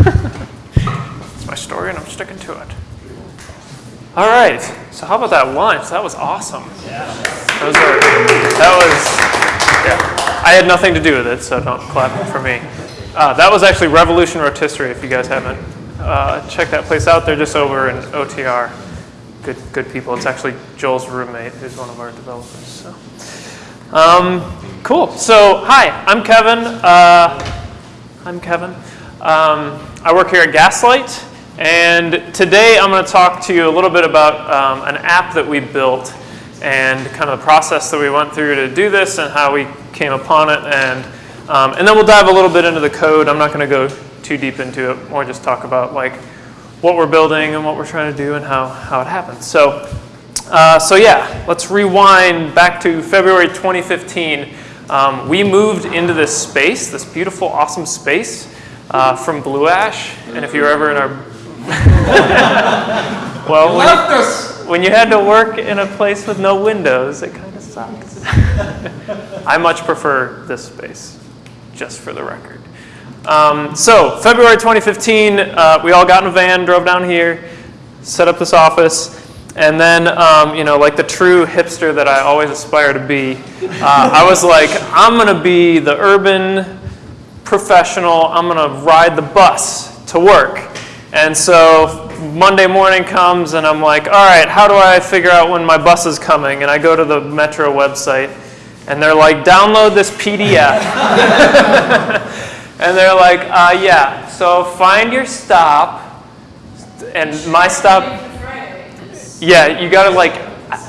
it's my story and I'm sticking to it. All right, so how about that lunch? That was awesome. Yeah. Those are, that was, yeah. I had nothing to do with it, so don't clap for me. Uh, that was actually Revolution Rotisserie, if you guys haven't uh, checked that place out. They're just over in OTR. Good, good people. It's actually Joel's roommate, who's one of our developers. So. Um, cool. So, hi, I'm Kevin. Uh, I'm Kevin. Um, I work here at Gaslight, and today I'm going to talk to you a little bit about um, an app that we built and kind of the process that we went through to do this and how we came upon it. And, um, and then we'll dive a little bit into the code. I'm not going to go too deep into it, more just talk about like what we're building and what we're trying to do and how, how it happens. So uh, so yeah, let's rewind back to February 2015. Um, we moved into this space, this beautiful, awesome space uh, from Blue Ash. And if you're ever in our... well, when, when, you had to work in a place with no windows, it kind of sucks. I much prefer this space, just for the record. Um, so February 2015, uh, we all got in a van, drove down here, set up this office. And then, um, you know, like the true hipster that I always aspire to be, uh, I was like, I'm going to be the urban professional. I'm going to ride the bus to work. And so Monday morning comes and I'm like, all right, how do I figure out when my bus is coming? And I go to the Metro website and they're like, download this PDF. and they're like, uh, yeah, so find your stop. And my stop yeah, you gotta like,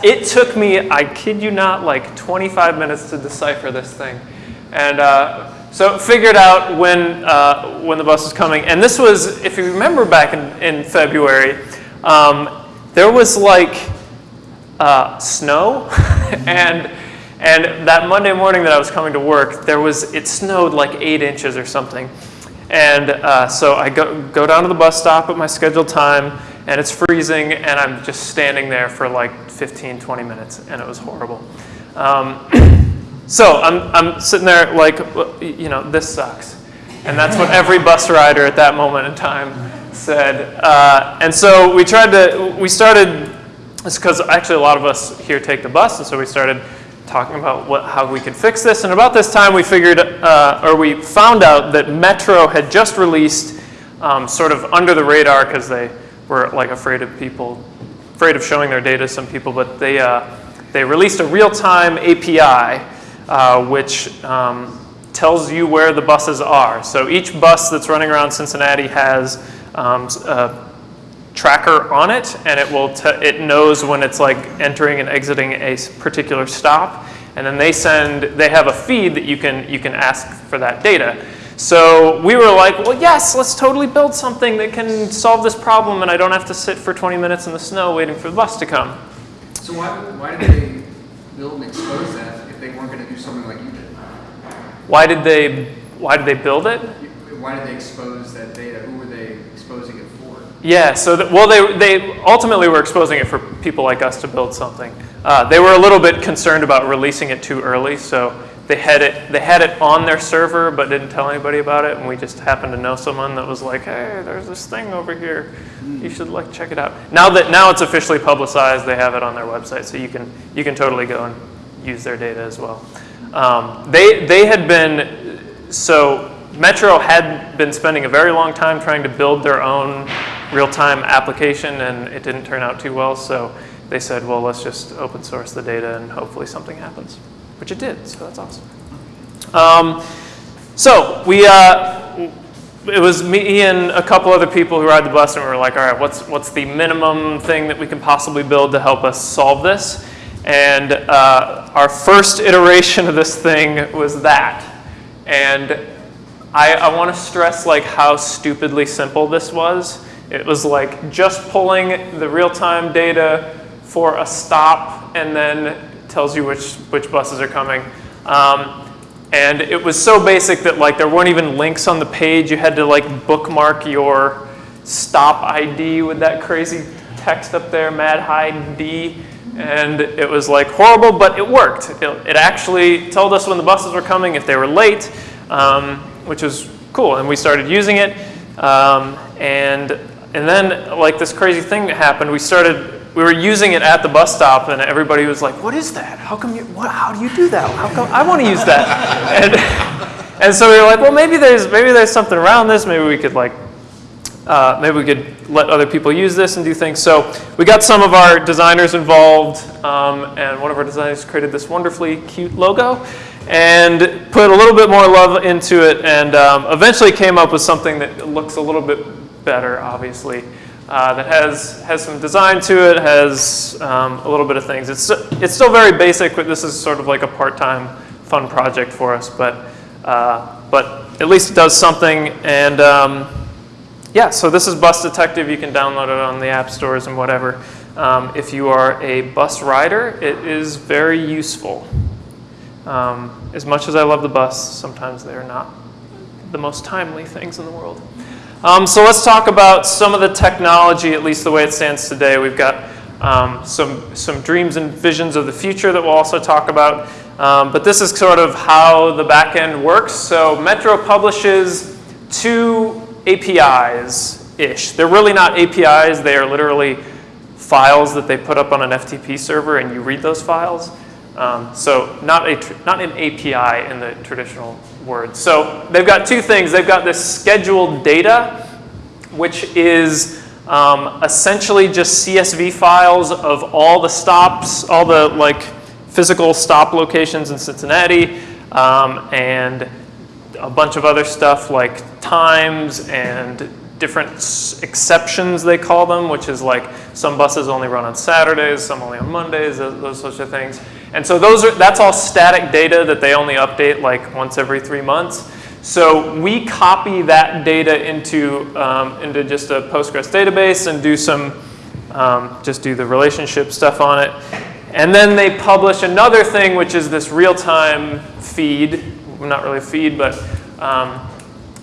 it took me, I kid you not, like 25 minutes to decipher this thing. And uh, so figured out when, uh, when the bus was coming. And this was, if you remember back in, in February, um, there was like uh, snow. and, and that Monday morning that I was coming to work, there was, it snowed like eight inches or something. And uh, so I go, go down to the bus stop at my scheduled time and it's freezing, and I'm just standing there for like 15, 20 minutes, and it was horrible. Um, so I'm, I'm sitting there like, you know, this sucks. And that's what every bus rider at that moment in time said. Uh, and so we tried to, we started, it's because actually a lot of us here take the bus, and so we started talking about what, how we could fix this. And about this time we figured, uh, or we found out that Metro had just released um, sort of under the radar because they were like afraid of people, afraid of showing their data to some people, but they, uh, they released a real-time API uh, which um, tells you where the buses are. So each bus that's running around Cincinnati has um, a tracker on it, and it will it knows when it's like entering and exiting a particular stop, and then they send they have a feed that you can you can ask for that data. So we were like, well, yes, let's totally build something that can solve this problem and I don't have to sit for 20 minutes in the snow waiting for the bus to come. So why, why did they build and expose that if they weren't going to do something like you did? Why did they, why did they build it? Why did they expose that data? Who were they exposing it for? Yeah, so, that, well, they, they ultimately were exposing it for people like us to build something. Uh, they were a little bit concerned about releasing it too early, so they had it they had it on their server but didn't tell anybody about it and we just happened to know someone that was like hey there's this thing over here you should like check it out now that now it's officially publicized they have it on their website so you can you can totally go and use their data as well um, they they had been so Metro had been spending a very long time trying to build their own real-time application and it didn't turn out too well so they said well let's just open source the data and hopefully something happens which it did, so that's awesome. Um, so we, uh, it was me and a couple other people who ride the bus, and we were like, all right, what's, what's the minimum thing that we can possibly build to help us solve this? And uh, our first iteration of this thing was that. And I, I want to stress like how stupidly simple this was. It was like just pulling the real-time data for a stop and then tells you which, which buses are coming. Um, and it was so basic that like there weren't even links on the page. You had to like bookmark your stop ID with that crazy text up there, mad high D. And it was like horrible, but it worked. It, it actually told us when the buses were coming, if they were late, um, which was cool. And we started using it. Um, and, and then like this crazy thing happened. We started, we were using it at the bus stop and everybody was like, what is that? How come you, what, how do you do that? How come, I want to use that. And, and so we were like, well, maybe there's, maybe there's something around this. Maybe we could like uh, maybe we could let other people use this and do things. So we got some of our designers involved, um, and one of our designers created this wonderfully cute logo and put a little bit more love into it, and um, eventually came up with something that looks a little bit better, obviously. Uh, that has has some design to it, has um, a little bit of things. It's it's still very basic, but this is sort of like a part-time fun project for us. But uh, but at least it does something, and um, yeah, so this is Bus Detective. You can download it on the app stores and whatever. Um, if you are a bus rider, it is very useful. Um, as much as I love the bus, sometimes they're not the most timely things in the world. Um, so let's talk about some of the technology, at least the way it stands today. We've got um, some, some dreams and visions of the future that we'll also talk about. Um, but this is sort of how the back end works. So Metro publishes two APIs-ish. They're really not APIs, they are literally files that they put up on an FTP server and you read those files. Um, so not, a not an API in the traditional word. So they've got two things. They've got this scheduled data, which is um, essentially just CSV files of all the stops, all the like physical stop locations in Cincinnati, um, and a bunch of other stuff like times and different exceptions they call them, which is like some buses only run on Saturdays, some only on Mondays, those, those sorts of things. And so those are that's all static data that they only update like once every three months. So we copy that data into um, into just a Postgres database and do some um, just do the relationship stuff on it. And then they publish another thing, which is this real-time feed. Not really feed, but um,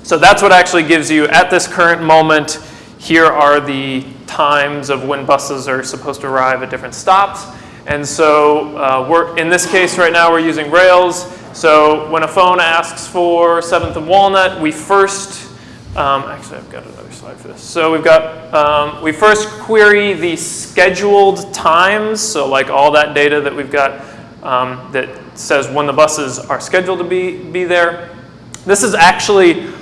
so that's what actually gives you, at this current moment, here are the times of when buses are supposed to arrive at different stops. And so uh, we're, in this case right now, we're using Rails. So when a phone asks for 7th and Walnut, we first, um, actually I've got another slide for this. So we've got, um, we first query the scheduled times. So like all that data that we've got um, that says when the buses are scheduled to be, be there. This is actually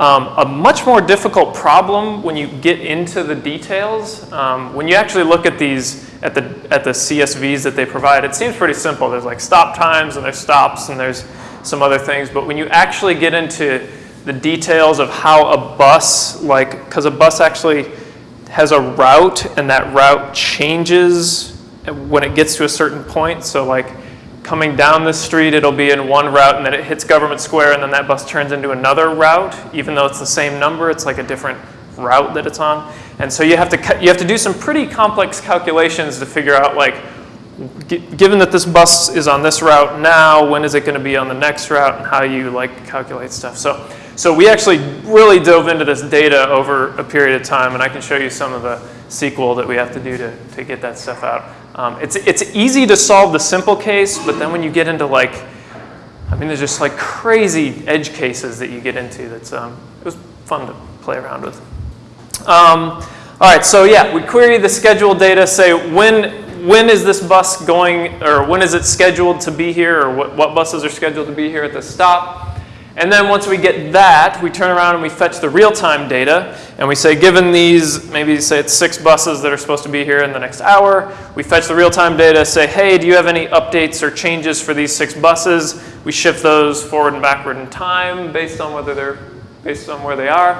um, a much more difficult problem when you get into the details. Um, when you actually look at these, at the, at the CSVs that they provide, it seems pretty simple. There's like stop times and there's stops and there's some other things. But when you actually get into the details of how a bus, like, because a bus actually has a route and that route changes when it gets to a certain point. So like coming down the street, it'll be in one route and then it hits Government Square and then that bus turns into another route, even though it's the same number, it's like a different route that it's on. And so you have to, you have to do some pretty complex calculations to figure out like, given that this bus is on this route now, when is it going to be on the next route and how you like calculate stuff. So, so we actually really dove into this data over a period of time and I can show you some of the SQL that we have to do to, to get that stuff out. Um, it's, it's easy to solve the simple case, but then when you get into like, I mean, there's just like crazy edge cases that you get into that's, um, it was fun to play around with. Um, all right, so yeah, we query the scheduled data, say when, when is this bus going, or when is it scheduled to be here, or what, what buses are scheduled to be here at the stop. And then once we get that, we turn around and we fetch the real-time data, and we say, given these, maybe say it's six buses that are supposed to be here in the next hour, we fetch the real-time data, say, hey, do you have any updates or changes for these six buses? We shift those forward and backward in time based on whether they're, based on where they are.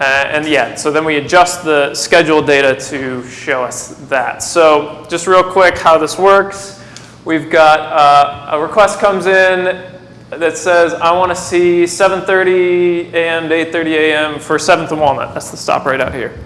Uh, and yeah, so then we adjust the schedule data to show us that. So just real quick how this works. We've got uh, a request comes in that says, I want to see 7.30 a.m. to 8.30 a.m. for 7th and Walnut. That's the stop right out here.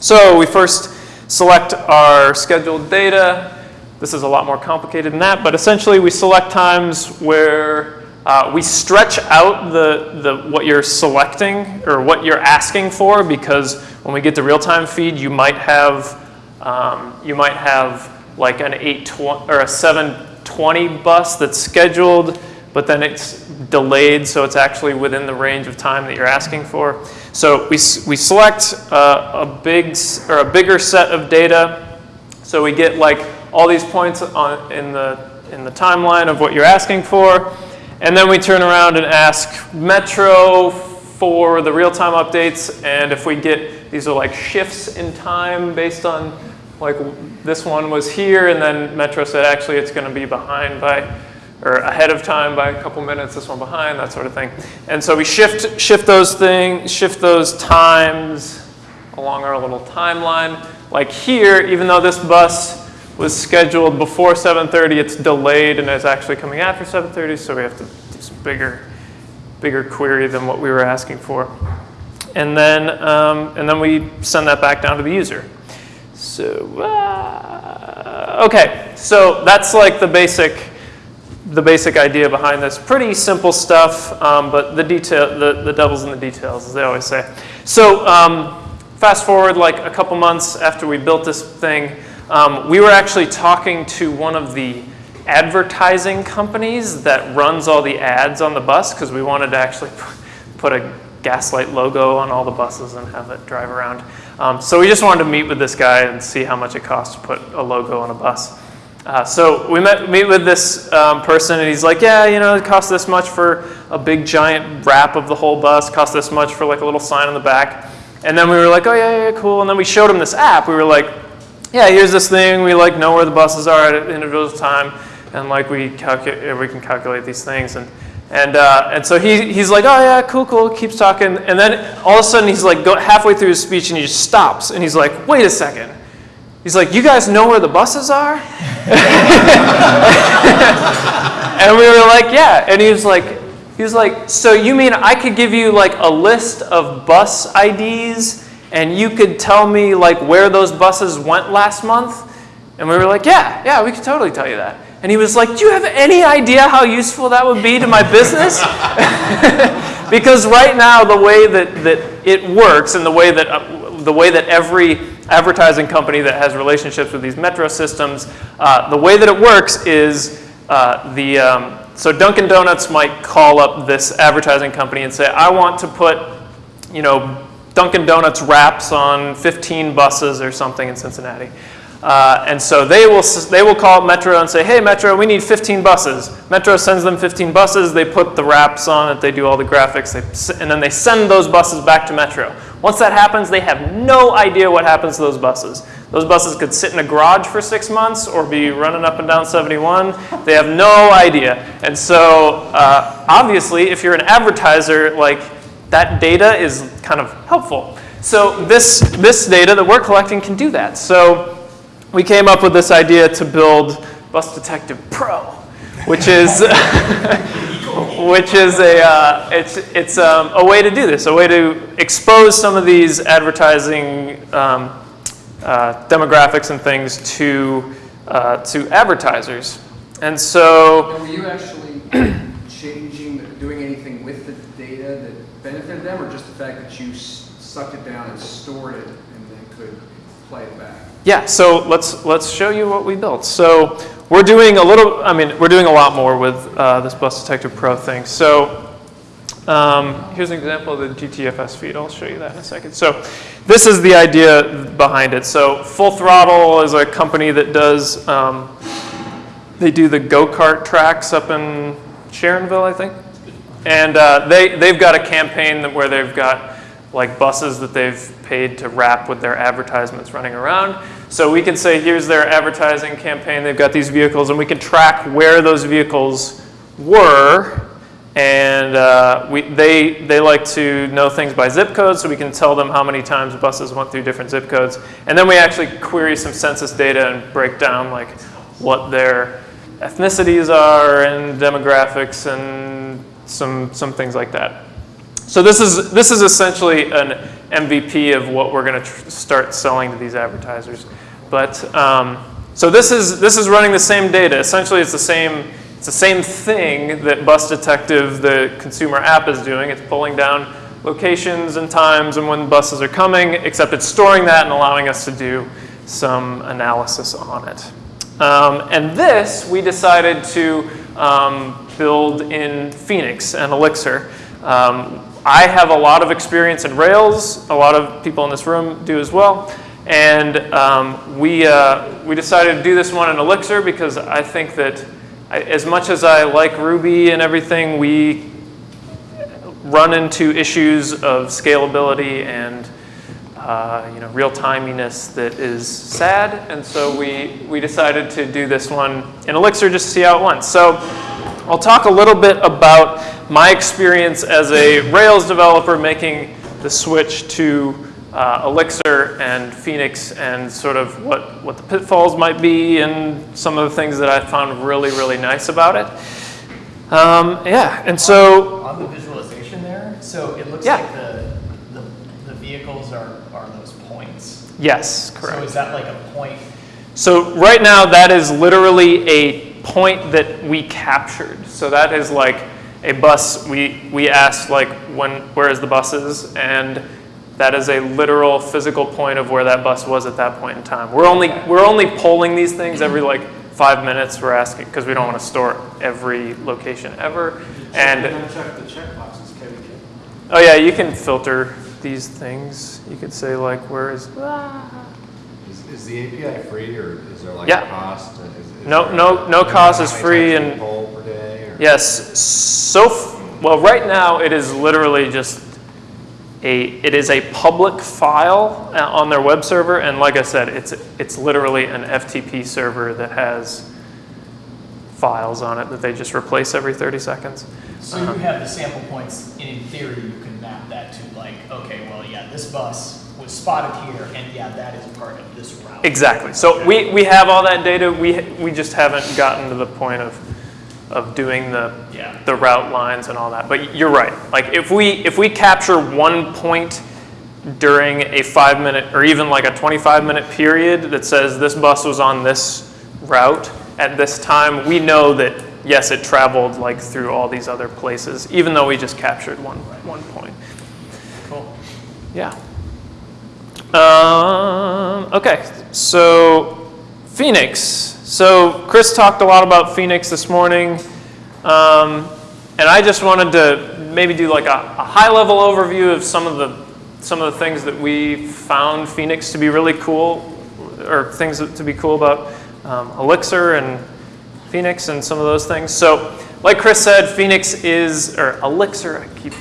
So we first select our scheduled data. This is a lot more complicated than that, but essentially we select times where uh, we stretch out the, the, what you're selecting or what you're asking for because when we get the real-time feed, you might have, um, you might have like an 820 or a 720 bus that's scheduled, but then it's delayed, so it's actually within the range of time that you're asking for. So we, we select uh, a big or a bigger set of data. So we get like all these points on, in the in the timeline of what you're asking for, and then we turn around and ask Metro for the real-time updates. And if we get these are like shifts in time based on like this one was here, and then Metro said actually it's going to be behind by or ahead of time by a couple minutes, this one behind, that sort of thing. And so we shift, shift those things, shift those times along our little timeline. Like here, even though this bus was scheduled before 7.30, it's delayed and is actually coming after 7.30, so we have to do some bigger, bigger query than what we were asking for. And then, um, and then we send that back down to the user. So, uh, okay, so that's like the basic, the basic idea behind this. Pretty simple stuff, um, but the detail, the, the devil's in the details, as they always say. So um, fast forward like a couple months after we built this thing, um, we were actually talking to one of the advertising companies that runs all the ads on the bus because we wanted to actually put a Gaslight logo on all the buses and have it drive around. Um, so we just wanted to meet with this guy and see how much it costs to put a logo on a bus. Uh, so we met meet with this um, person, and he's like, "Yeah, you know, it costs this much for a big giant wrap of the whole bus. Costs this much for like a little sign on the back." And then we were like, "Oh yeah, yeah, cool." And then we showed him this app. We were like, "Yeah, here's this thing. We like know where the buses are at intervals of time, and like we calculate, we can calculate these things." And and uh, and so he he's like, "Oh yeah, cool, cool." Keeps talking, and then all of a sudden he's like, go halfway through his speech, and he just stops, and he's like, "Wait a second. He's like, "You guys know where the buses are?" and we were like, "Yeah." And he was like, he was like, "So you mean I could give you like a list of bus IDs and you could tell me like where those buses went last month?" And we were like, "Yeah, yeah, we could totally tell you that." And he was like, "Do you have any idea how useful that would be to my business?" because right now the way that, that it works and the way that uh, the way that every advertising company that has relationships with these metro systems, uh, the way that it works is uh, the um, so Dunkin' Donuts might call up this advertising company and say, I want to put, you know, Dunkin' Donuts wraps on 15 buses or something in Cincinnati. Uh, and so they will, they will call Metro and say, hey, Metro, we need 15 buses. Metro sends them 15 buses, they put the wraps on it, they do all the graphics, they, and then they send those buses back to Metro. Once that happens, they have no idea what happens to those buses. Those buses could sit in a garage for six months or be running up and down 71. They have no idea. And so, uh, obviously, if you're an advertiser, like that data is kind of helpful. So this, this data that we're collecting can do that. So we came up with this idea to build Bus Detective Pro, which is, which is a, uh, it's, it's um, a way to do this, a way to expose some of these advertising um, uh, demographics and things to, uh, to advertisers. And so, Now, were you actually changing, doing anything with the data that benefited them, or just the fact that you s- sucked it down and stored it and then could play it back? Yeah, so let's let's show you what we built. So we're doing a little, I mean, we're doing a lot more with uh, this Bus Detective Pro thing. So um, here's an example of the GTFS feed. I'll show you that in a second. So this is the idea behind it. So Full Throttle is a company that does, um, they do the go-kart tracks up in Sharonville, I think. And uh, they, they've got a campaign where they've got like buses that they've paid to wrap with their advertisements running around. So we can say, here's their advertising campaign. They've got these vehicles, and we can track where those vehicles were. And uh, we, they, they like to know things by zip codes, so we can tell them how many times buses went through different zip codes. And then we actually query some census data and break down like what their ethnicities are and demographics and some, some things like that. So this is, this is essentially an MVP of what we're going to start selling to these advertisers. But, um, so this is, this is running the same data. Essentially, it's the same, it's the same thing that Bus Detective, the consumer app, is doing. It's pulling down locations and times and when buses are coming, except it's storing that and allowing us to do some analysis on it. Um, and this, we decided to um, build in Phoenix and Elixir. Um, I have a lot of experience in Rails. A lot of people in this room do as well. And um, we, uh, we decided to do this one in Elixir because I think that I, as much as I like Ruby and everything, we run into issues of scalability and uh, you know, real timiness that is sad. And so we, we decided to do this one in Elixir just to see how it went. So I'll talk a little bit about my experience as a Rails developer making the switch to uh, Elixir and Phoenix and sort of what, what the pitfalls might be and some of the things that I found really, really nice about it. Um, yeah, and so, On the visualization there, so it looks Yeah. like the, the, the vehicles are, are those points. yes, correct. So is that like a point? So right now, that is literally a point that we captured. So that is like a bus, we, we asked like, when, where is the buses? And that is a literal physical point of where that bus was at that point in time. We're only, we're only polling these things every like five minutes. We're asking, because we don't want to store every location ever. And check the checkboxes, Oh yeah, you can filter these things. You could say like, where is? Ah. Is, is the API free or is there like Yeah. a cost? Is- is No- no- no cost is how many free times you and- Poll per day or? Yes. So f- well, right now it is literally just a. It is a public file uh, on their web server, and like I said, it's it's literally an FTP server that has files on it that they just replace every 30 seconds. So Uh-huh. you have the sample points, and in theory, you can map that to like, okay, well, yeah, this bus was spotted here, and yeah, that is part of this route. Exactly. So we, we have all that data. We, we just haven't gotten to the point of, of doing the, Yeah. the route lines and all that. But you're right. Like if we, if we capture one point during a five minute or even like a 25 minute period that says this bus was on this route at this time, we know that yes, it traveled like through all these other places, even though we just captured one, one point. Cool. Yeah. Um, okay, so Phoenix. So Chris talked a lot about Phoenix this morning, um, and I just wanted to maybe do like a, a high-level overview of some of the some of the things that we found Phoenix to be really cool, or things to be cool about um, Elixir and Phoenix and some of those things. So, like Chris said, Phoenix is or Elixir. I keep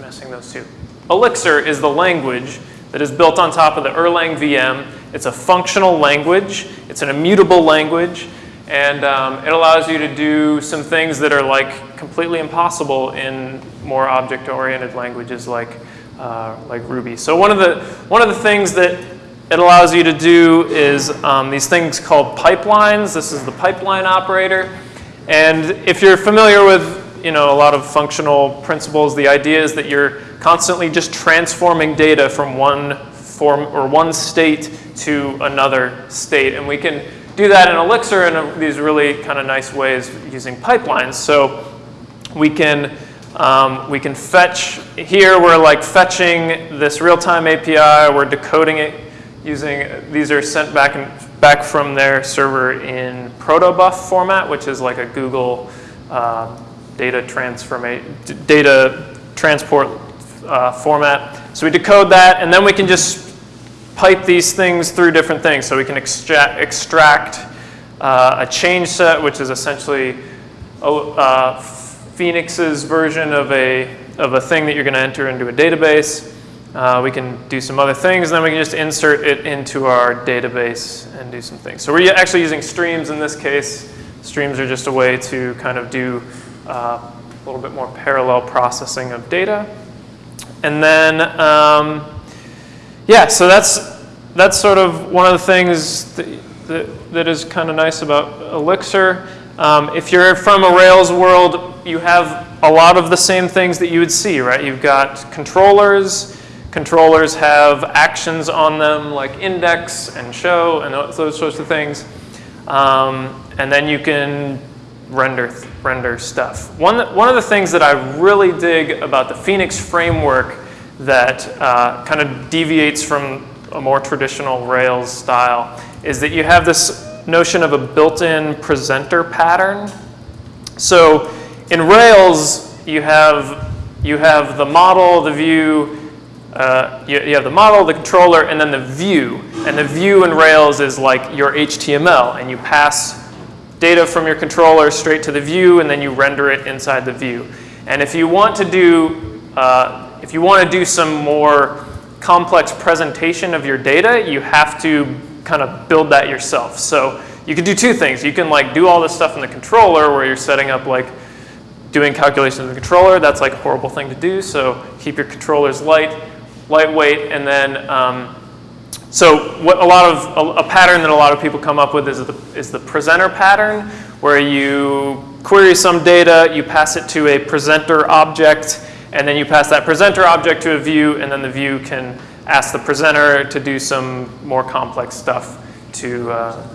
messing those two. Elixir is the language that is built on top of the Erlang VM. It's a functional language. It's an immutable language, and um, it allows you to do some things that are like completely impossible in more object-oriented languages like uh, like Ruby. So one of the one of the things that it allows you to do is um, these things called pipelines. This is the pipeline operator. And if you're familiar with you know, a lot of functional principles, the idea is that you're constantly just transforming data from one form or one state to another state. And we can do that in Elixir in a, these really kind of nice ways using pipelines. So we can um, we can fetch here we're like fetching this real-time API we're decoding it using these are sent back and back from their server in protobuf format which is like a Google uh, data data transport uh, format so we decode that and then we can just pipe these things through different things so we can extract extract uh, a change set which is essentially oh, uh, Phoenix's version of a, of a thing that you're going to enter into a database. Uh, we can do some other things, and then we can just insert it into our database and do some things. So we're actually using streams in this case. Streams are just a way to kind of do uh, a little bit more parallel processing of data. And then, um, yeah, so that's, that's sort of one of the things that, that, that is kind of nice about Elixir. Um, if you're from a Rails world, you have a lot of the same things that you would see, right? You've got controllers. Controllers have actions on them like index and show and those sorts of things. Um, and then you can render, render stuff. One, one of the things that I really dig about the Phoenix framework that uh, kind of deviates from a more traditional Rails style is that you have this notion of a built-in presenter pattern. So in Rails, you have, you have the model, the view, uh, you, you have the model, the controller, and then the view. And the view in Rails is like your HTML, and you pass data from your controller straight to the view, and then you render it inside the view. And if you want to do, uh, if you want to do some more complex presentation of your data, you have to kind of build that yourself. So you can do two things. You can like do all this stuff in the controller where you're setting up like doing calculations in the controller. That's like a horrible thing to do. So keep your controllers light, lightweight, and then um, so what a lot of a, a pattern that a lot of people come up with is the is the presenter pattern, where you query some data, you pass it to a presenter object, and then you pass that presenter object to a view, and then the view can ask the presenter to do some more complex stuff to uh,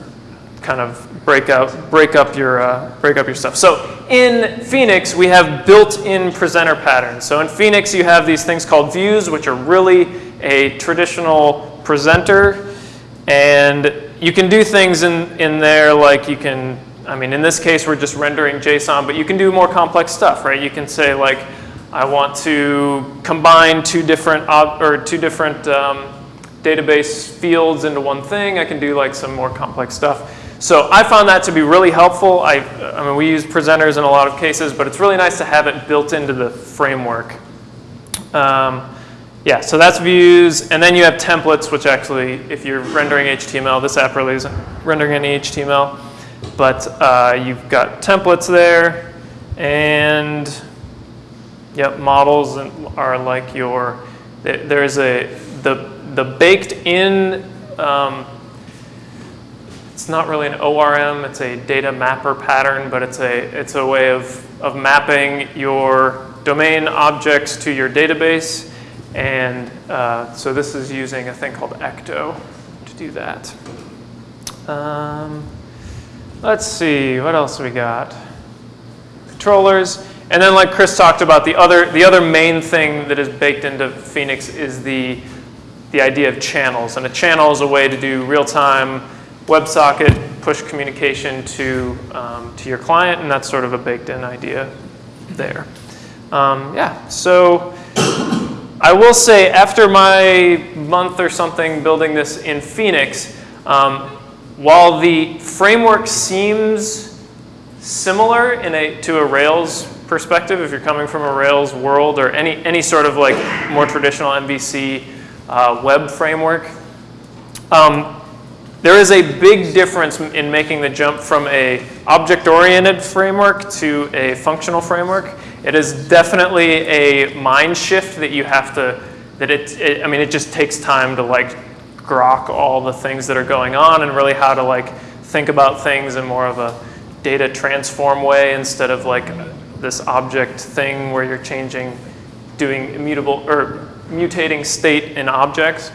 kind of break out, break up your, uh, break up your stuff. So in Phoenix, we have built-in presenter patterns. So in Phoenix, you have these things called views, which are really a traditional presenter, and you can do things in, in there like you can, I mean, in this case, we're just rendering JSON, but you can do more complex stuff, right? You can say like, I want to combine two different, or two different um, database fields into one thing. I can do like some more complex stuff. So I found that to be really helpful. I, I mean, we use presenters in a lot of cases, but it's really nice to have it built into the framework. Um, yeah, so that's views, and then you have templates, which actually, if you're rendering HTML, this app really isn't rendering any HTML, but uh, you've got templates there, and Yep, models are like your, there's a, the, the baked in, um, it's not really an ORM, it's a data mapper pattern, but it's a, it's a way of, of mapping your domain objects to your database. And uh, so this is using a thing called Ecto to do that. Um, let's see, what else we got? controllers. And then like Chris talked about, the other, the other main thing that is baked into Phoenix is the, the idea of channels. And a channel is a way to do real-time WebSocket push communication to, um, to your client, and that's sort of a baked-in idea there. Um, yeah, so I will say after my month or something building this in Phoenix, um, while the framework seems similar in a, to a Rails perspective, if you're coming from a Rails world or any, any sort of like more traditional MVC uh, web framework, um, there is a big difference in making the jump from a object-oriented framework to a functional framework. It is definitely a mind shift that you have to, that it, it, I mean, it just takes time to like grok all the things that are going on and really how to like think about things in more of a data transform way instead of like this object thing where you're changing, doing immutable or mutating state in objects.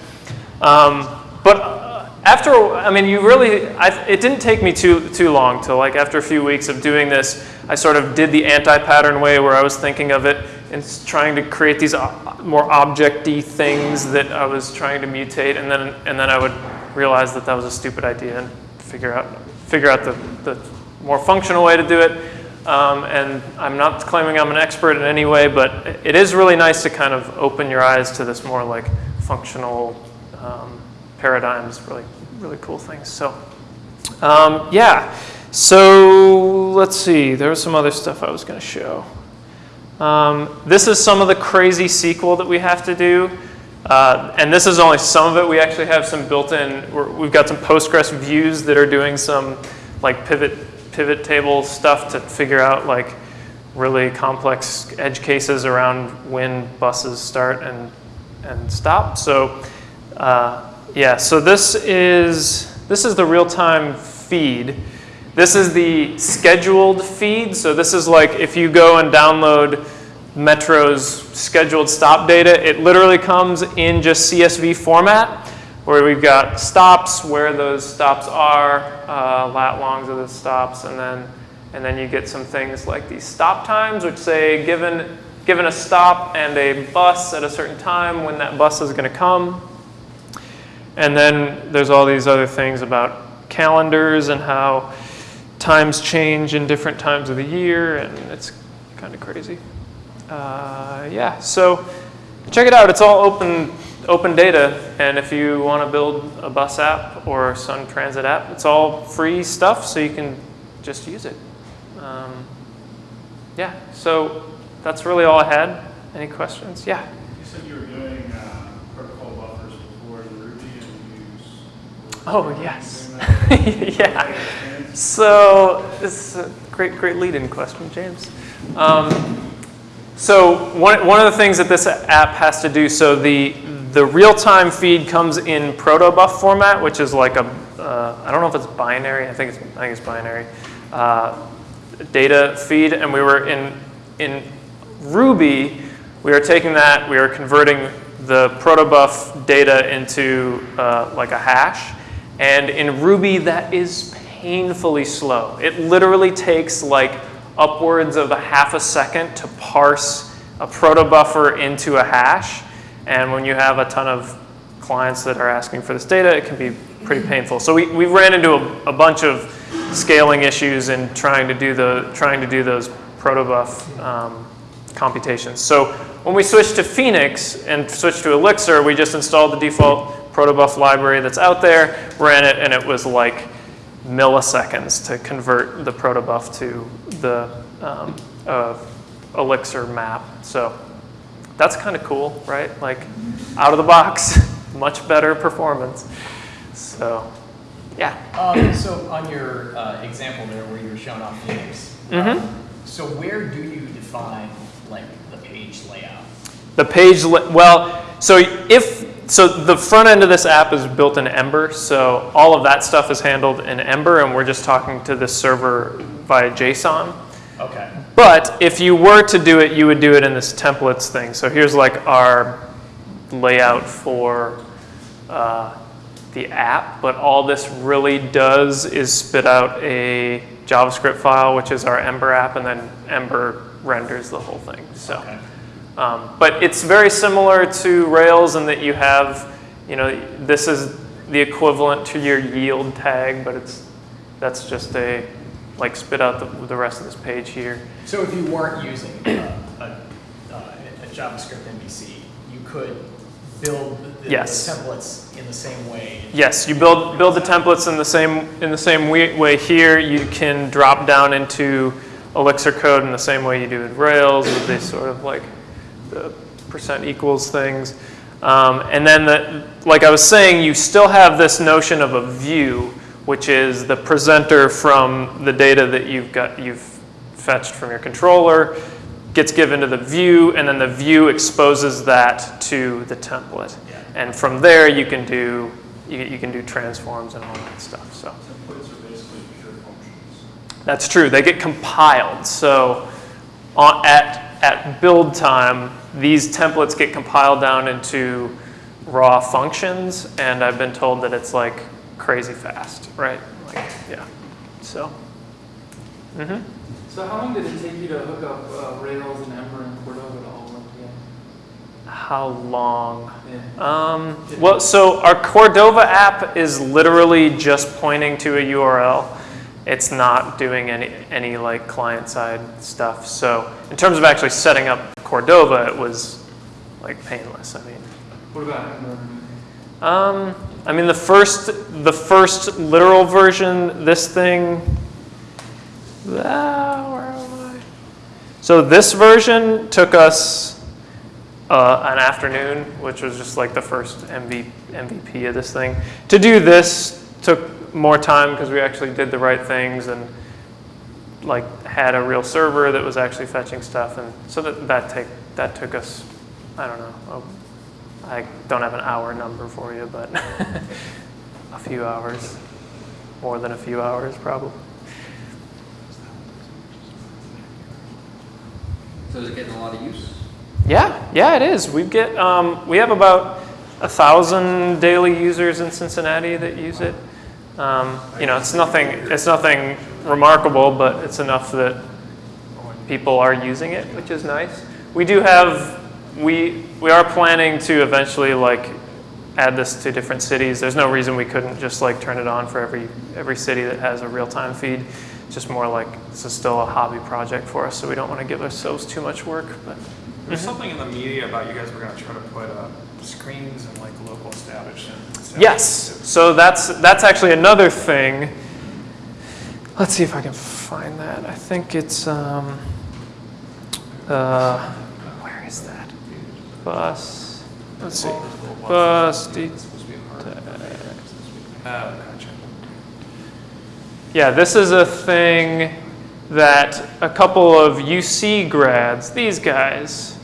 Um, but uh, after, I mean, you really, I, it didn't take me too, too long to like after a few weeks of doing this, I sort of did the anti-pattern way where I was thinking of it and trying to create these more object-y things that I was trying to mutate and then, and then I would realize that that was a stupid idea and figure out, figure out the, the more functional way to do it. Um, and I'm not claiming I'm an expert in any way, but it is really nice to kind of open your eyes to this more like functional um, paradigms, really, really cool things. So, um, yeah. So let's see. There was some other stuff I was going to show. Um, this is some of the crazy SQL that we have to do. Uh, and this is only some of it. We actually have some built-in, we've got some Postgres views that are doing some like pivot, pivot table stuff to figure out like really complex edge cases around when buses start and, and stop. So uh, yeah, so this is, this is the real-time feed. This is the scheduled feed. So this is like if you go and download Metro's scheduled stop data, it literally comes in just CSV format where we've got stops, where those stops are, uh, lat longs of the stops, and then, and then you get some things like these stop times, which say given, given a stop and a bus at a certain time, when that bus is going to come. And then there's all these other things about calendars and how times change in different times of the year, and it's kind of crazy. Uh, yeah, so check it out. It's all open open data, and if you want to build a bus app or Sun Transit app, it's all free stuff, so you can just use it. Um, yeah, so that's really all I had. Any questions? Yeah. You said you were doing uh, protocol buffers before in Ruby and you use. Oh, yes. Yeah. So this is a great, great lead-in question, James. Um, so one, one of the things that this app has to do, so the, the real-time feed comes in protobuf format, which is like a, uh, I don't know if it's binary, I think it's, I think it's binary, uh, data feed, and we were in, in Ruby, we are taking that, we are converting the protobuf data into uh, like a hash, and in Ruby that is painfully slow. It literally takes like upwards of a half a second to parse a protobuffer into a hash, and when you have a ton of clients that are asking for this data, it can be pretty painful. So we, we ran into a, a bunch of scaling issues in trying to do the trying to do those protobuf um, computations. So when we switched to Phoenix and switched to Elixir, we just installed the default protobuf library that's out there, ran it, and it was like milliseconds to convert the protobuf to the um, uh, Elixir map. So that's kind of cool, right? Like out of the box, much better performance. So yeah. Um, so on your uh, example there where you were showing off Phoenix, Mhm. um, so where do you define like the page layout? The page, well, so if, so the front end of this app is built in Ember, so all of that stuff is handled in Ember, and we're just talking to this server via JSON. Okay. But if you were to do it, you would do it in this templates thing. So here's like our layout for uh, the app, but all this really does is spit out a JavaScript file, which is our Ember app, and then Ember renders the whole thing. So. Okay. Um, but it's very similar to Rails in that you have, you know, this is the equivalent to your yield tag, but it's that's just a like spit out the, the rest of this page here. So if you weren't using uh, a, a, a JavaScript MVC, you could build the, the templates in the same way. Yes, you build build the templates in the same in the same way, way here. You can drop down into Elixir code in the same way you do in Rails with these sort of like the percent equals things. Um, and then, the, like I was saying, you still have this notion of a view, which is the presenter from the data that you've got you've fetched from your controller gets given to the view, and then the view exposes that to the template. Yeah. And from there, you can do you, you can do transforms and all that stuff. So Templates are basically pure functions. that's true. They get compiled. So on, at at build time, these templates get compiled down into raw functions, and I've been told that it's like crazy fast, right? Like yeah. So. hmm So how long did it take you to hook up uh, Rails and Ember and Cordova to all work together? How long? Yeah. Um, well, so our Cordova app is literally just pointing to a URL. It's not doing any, any like client-side stuff. So in terms of actually setting up Cordova, it was like painless. I mean, What about Ember? um, I mean the first, the first literal version, this thing, ah, where am I? So this version took us uh, an afternoon, which was just like the first MV, MVP of this thing. To do this took more time because we actually did the right things and like had a real server that was actually fetching stuff, and so that that take that took us, I don't know, I don't have an hour number for you, but a few hours, more than a few hours probably. So is it getting a lot of use? Yeah, yeah, it is. We get um, we have about a thousand daily users in Cincinnati that use it. Um, you know, it's nothing it's nothing remarkable, but it's enough that people are using it, which is nice. We do have we we are planning to eventually like add this to different cities. There's no reason we couldn't just like turn it on for every every city that has a real time feed. It's just more like this is still a hobby project for us, so we don't want to give ourselves too much work. But There's something in the media about you guys were gonna try to put uh, screens in like local establishments. yes, so that's that's actually another thing. Let's see if I can find that. I think it's um, uh, where is that bus? Let's see, bus. Yeah, this is a thing that a couple of UC grads, these guys.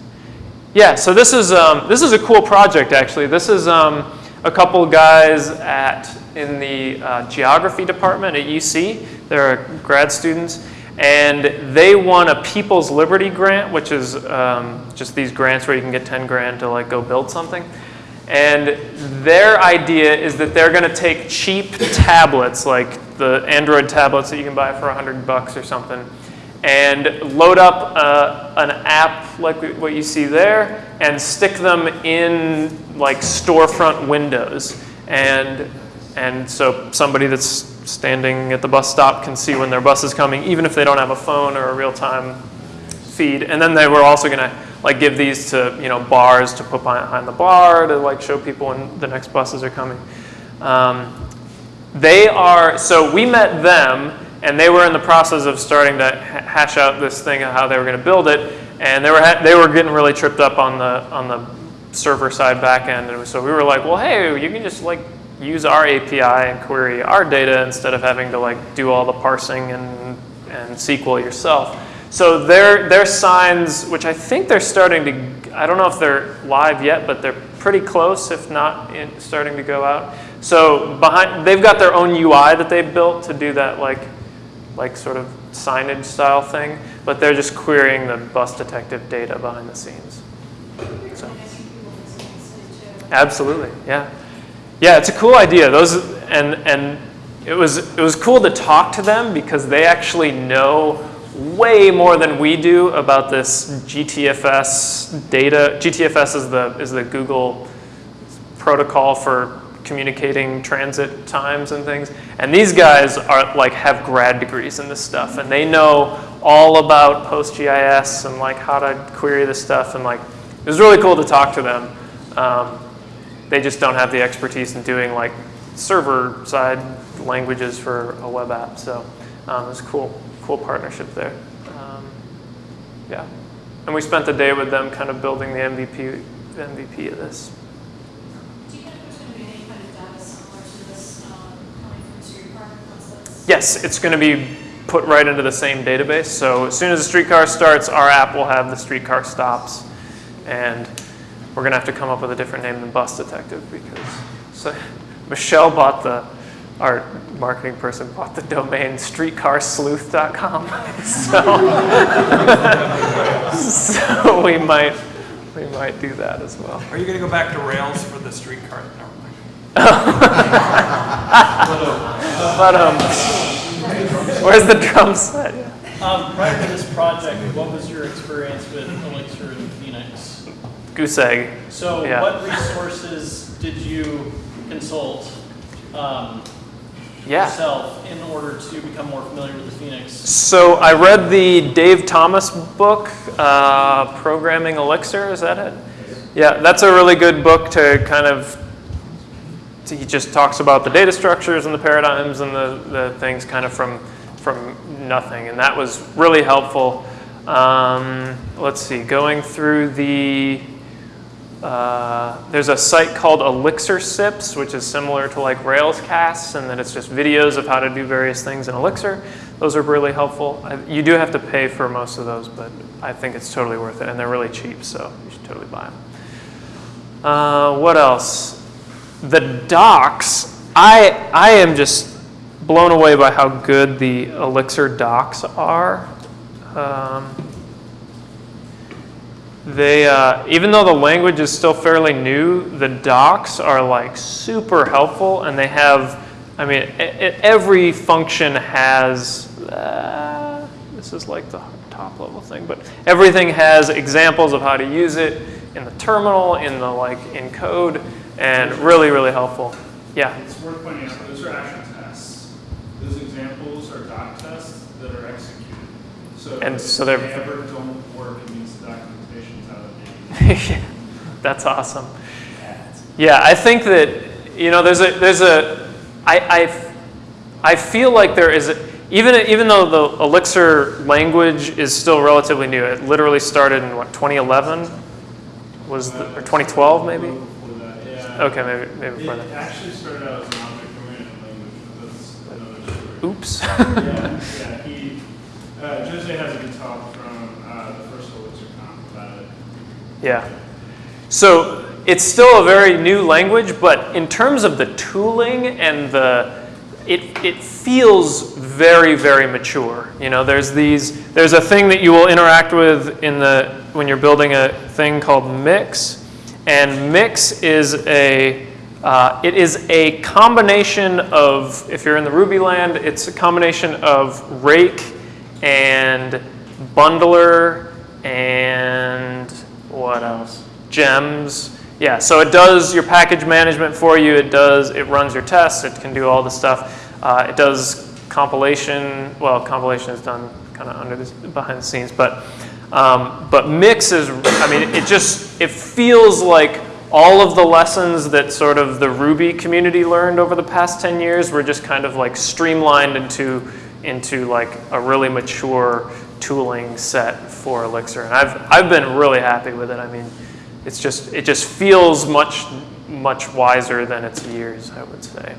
Yeah, so this is um, this is a cool project actually. This is um, a couple guys at in the uh, geography department at UC. They're grad students, and they won a People's Liberty Grant, which is um, just these grants where you can get 10 grand to like go build something. And their idea is that they're going to take cheap tablets, like the Android tablets that you can buy for 100 bucks or something, and load up uh, an app like what you see there and stick them in like storefront windows. And, and so somebody that's standing at the bus stop can see when their bus is coming, even if they don't have a phone or a real-time feed. And then they were also going to like give these to you know bars to put behind the bar to like show people when the next buses are coming. Um, they are so we met them and they were in the process of starting to hash out this thing of how they were going to build it and they were they were getting really tripped up on the on the server side back end and so we were like well hey you can just like use our API and query our data instead of having to like do all the parsing and and SQL yourself so their their signs which I think they're starting to I don't know if they're live yet but they're pretty close if not in, starting to go out so behind they've got their own UI that they built to do that like like sort of signage style thing, but they're just querying the bus detective data behind the scenes. So. Absolutely, yeah, yeah. It's a cool idea. Those and and it was it was cool to talk to them because they actually know way more than we do about this GTFS data. GTFS is the is the Google protocol for communicating transit times and things. And these guys are like have grad degrees in this stuff, and they know all about PostGIS and like how to query this stuff. And like it was really cool to talk to them. Um, they just don't have the expertise in doing like server side languages for a web app. So um, it was cool, cool partnership there. Um, yeah, and we spent the day with them, kind of building the MVP MVP of this. Do you know if there's going to be any kind of data similar to this um, coming from Streetcar once that's? Yes, it's going to be put right into the same database. So as soon as the streetcar starts, our app will have the streetcar stops. And we're going to have to come up with a different name than Bus Detective because so Michelle bought the, our marketing person bought the domain streetcarsleuth.com. So, so we might we might do that as well. Are you gonna go back to Rails for the streetcar? Never mind. But um, where's the drum set? Um, prior to this project, what was your experience with Elixir and Phoenix? Goose egg. So Yeah. what resources did you consult um, Yeah. yourself in order to become more familiar with the Phoenix? So I read the Dave Thomas book, uh, Programming Elixir. Is that it? Yeah, that's a really good book to kind of. He just talks about the data structures and the paradigms and the, the things kind of from from nothing, and that was really helpful. Um, let's see, going through the. Uh, there's a site called Elixir Sips, which is similar to like Railscasts, and then it's just videos of how to do various things in Elixir. Those are really helpful. I, you do have to pay for most of those, but I think it's totally worth it, and they're really cheap, so you should totally buy them. Uh, what else? The docs. I I am just blown away by how good the Elixir docs are. Um, they, uh, even though the language is still fairly new, the docs are like super helpful, and they have, I mean, every function has. Uh, this is like the top level thing, but everything has examples of how to use it in the terminal, in the like in code, and really, really helpful. Yeah. It's worth pointing out, those are actual tests. Those examples are doc tests. that are executed. So And so they ever don't work, it means the documentation's out of date. That's awesome. Yeah, I think that you know there's a there's a I I, I feel like there is a, even even though the Elixir language is still relatively new. It literally started in what 2011 was the, or 2012 maybe. Before that, yeah. Okay, maybe maybe before It that. actually started out as an object-oriented language, that's another story. Oops. Yeah, yeah, uh, Jose has a good talk from, uh, the first Elixir about it. Yeah. So it's still a very new language, but in terms of the tooling and the, it, it feels very, very mature. You know, there's these, there's a thing that you will interact with in the, when you're building a thing called Mix. And Mix is a, uh, it is a combination of, if you're in the Ruby land, it's a combination of rake and bundler and what else? Gems. Yeah, so it does your package management for you. It does, it runs your tests. It can do all the stuff. Uh, it does compilation. Well, compilation is done kind of under this, behind the scenes, but um, but mix is. I mean, it just it feels like all of the lessons that sort of the Ruby community learned over the past 10 years were just kind of like streamlined into into like a really mature tooling set for Elixir. And I've I've been really happy with it. I mean, it's just it just feels much much wiser than its years, I would say.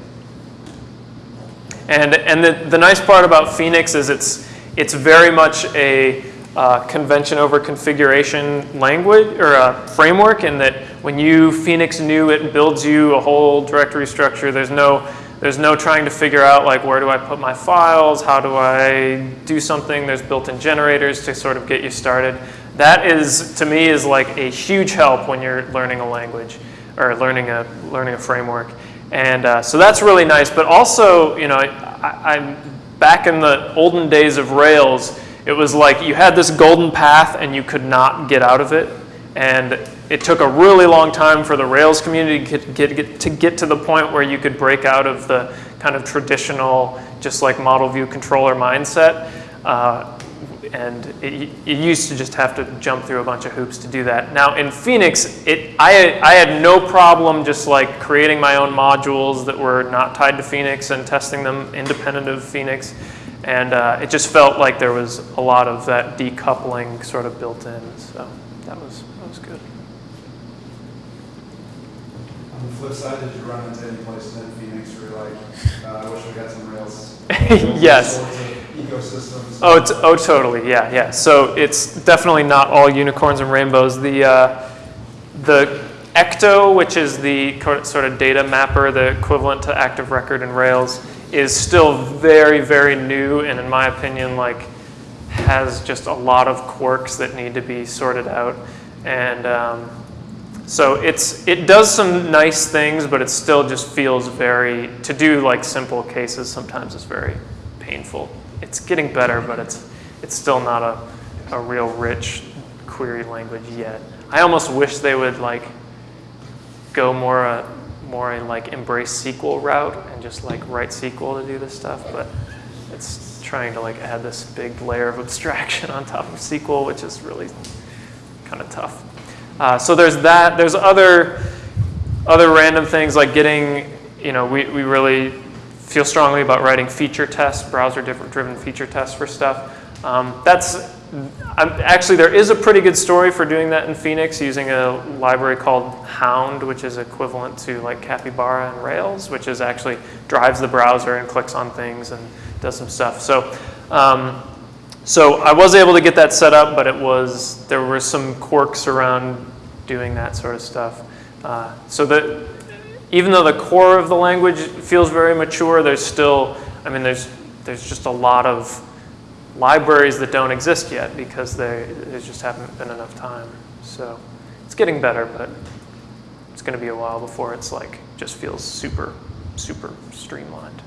And and the, the nice part about Phoenix is it's it's very much a uh, convention over configuration language or a framework in that when you Phoenix new it builds you a whole directory structure. There's no there's no trying to figure out like where do I put my files, how do I do something. There's built-in generators to sort of get you started. That is to me is like a huge help when you're learning a language or learning a learning a framework. And uh, so that's really nice. But also, you know, I, I'm back in the olden days of Rails. It was like you had this golden path and you could not get out of it. And it took a really long time for the Rails community to get, to get to the point where you could break out of the kind of traditional, just like model view controller mindset. Uh, and it, used to just have to jump through a bunch of hoops to do that. Now in Phoenix, it, I, I had no problem just like creating my own modules that were not tied to Phoenix and testing them independent of Phoenix. And uh, it just felt like there was a lot of that decoupling sort of built in. So that was, that was good. On the flip side, did you run into any places in Phoenix where you're like, uh, I wish we had some Rails? Yes. Ecosystems. Oh, it's, oh, totally. Yeah, yeah. So it's definitely not all unicorns and rainbows. The uh, the Ecto, which is the sort of data mapper, the equivalent to Active Record in Rails, is still very, very new, and in my opinion, like has just a lot of quirks that need to be sorted out. And um, so it's it does some nice things, but it still just feels very to do like simple cases. Sometimes it's very painful. It's getting better, but it's it's still not a, a real rich query language yet. I almost wish they would like go more a more a like embrace SQL route and just like write SQL to do this stuff, but it's trying to like add this big layer of abstraction on top of SQL, which is really kind of tough. Uh, so there's that. There's other other random things like getting, you know, we, we really feel strongly about writing feature tests, browser driven feature tests for stuff. Um, that's I'm, actually there is a pretty good story for doing that in Phoenix using a library called Hound, which is equivalent to like Capybara and Rails, which is actually drives the browser and clicks on things and does some stuff. So. Um, so I was able to get that set up, but it was there were some quirks around doing that sort of stuff. Uh, so that even though the core of the language feels very mature, there's still, I mean, there's there's just a lot of libraries that don't exist yet because there there just haven't been enough time. So it's getting better, but it's going to be a while before it's like just feels super super streamlined.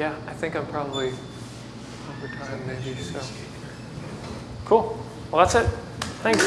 Yeah, I think I'm probably over time maybe, so. Cool. Well, that's it. Thanks.